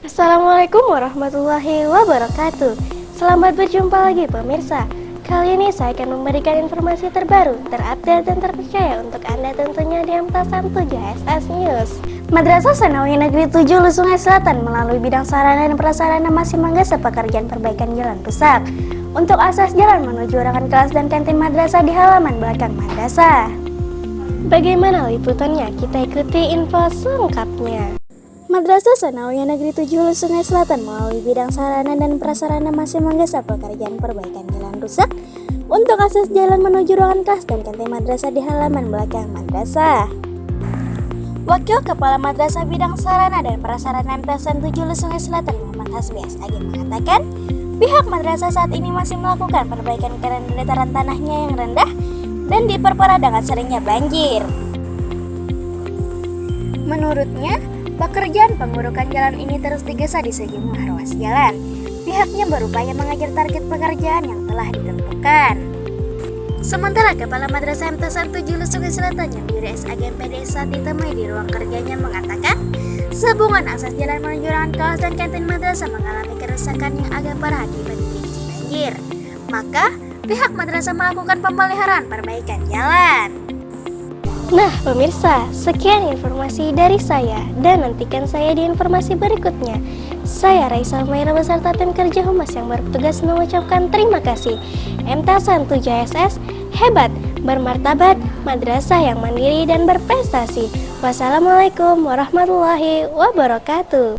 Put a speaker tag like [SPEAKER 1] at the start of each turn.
[SPEAKER 1] Assalamualaikum warahmatullahi wabarakatuh. Selamat berjumpa lagi pemirsa. Kali ini saya akan memberikan informasi terbaru, terupdate dan terpercaya untuk Anda tentunya di Amtasan 7 SS News. Madrasah Sanawi Negeri 7 Lusungai Selatan melalui bidang sarana dan prasarana masih menggeser pekerjaan perbaikan jalan rusak untuk akses jalan menuju ruangan kelas dan kantin madrasah di halaman belakang madrasah. Bagaimana liputannya? Kita ikuti info selengkapnya. Madrasah Sanawiyah Negeri 7 Hulu Sungai Selatan melalui bidang sarana dan prasarana masih menggeser pekerjaan perbaikan jalan rusak untuk akses jalan menuju ruangan kelas dan kantin madrasah di halaman belakang madrasah. Wakil Kepala Madrasah Bidang Sarana dan Prasarana MTSN 7 Hulu Sungai Selatan Muhammad Hasbi Agi mengatakan, Pihak madrasah saat ini masih melakukan perbaikan karena dataran tanahnya yang rendah dan diperparah dengan seringnya banjir. Menurutnya, pekerjaan pengurukan jalan ini terus digesa di sejumlah ruas jalan. Pihaknya berupaya mengajar target pekerjaan yang telah ditentukan. Sementara Kepala Madrasah MTSN 7 Sungai Selatan yang diri MPD saat ditemui di ruang kerjanya mengatakan, Sambungan akses jalan menuju ruangan kelas dan kantin madrasah mengalami kerusakan yang agak parah akibat banjir. Maka, pihak madrasah melakukan pemeliharaan perbaikan jalan. Nah, pemirsa, sekian informasi dari saya dan nantikan saya di informasi berikutnya. Saya Raisa Maira beserta tim kerja Humas yang bertugas mengucapkan terima kasih. MTASAN 7SS hebat, bermartabat, madrasah yang mandiri dan berprestasi. Wassalamualaikum warahmatullahi wabarakatuh.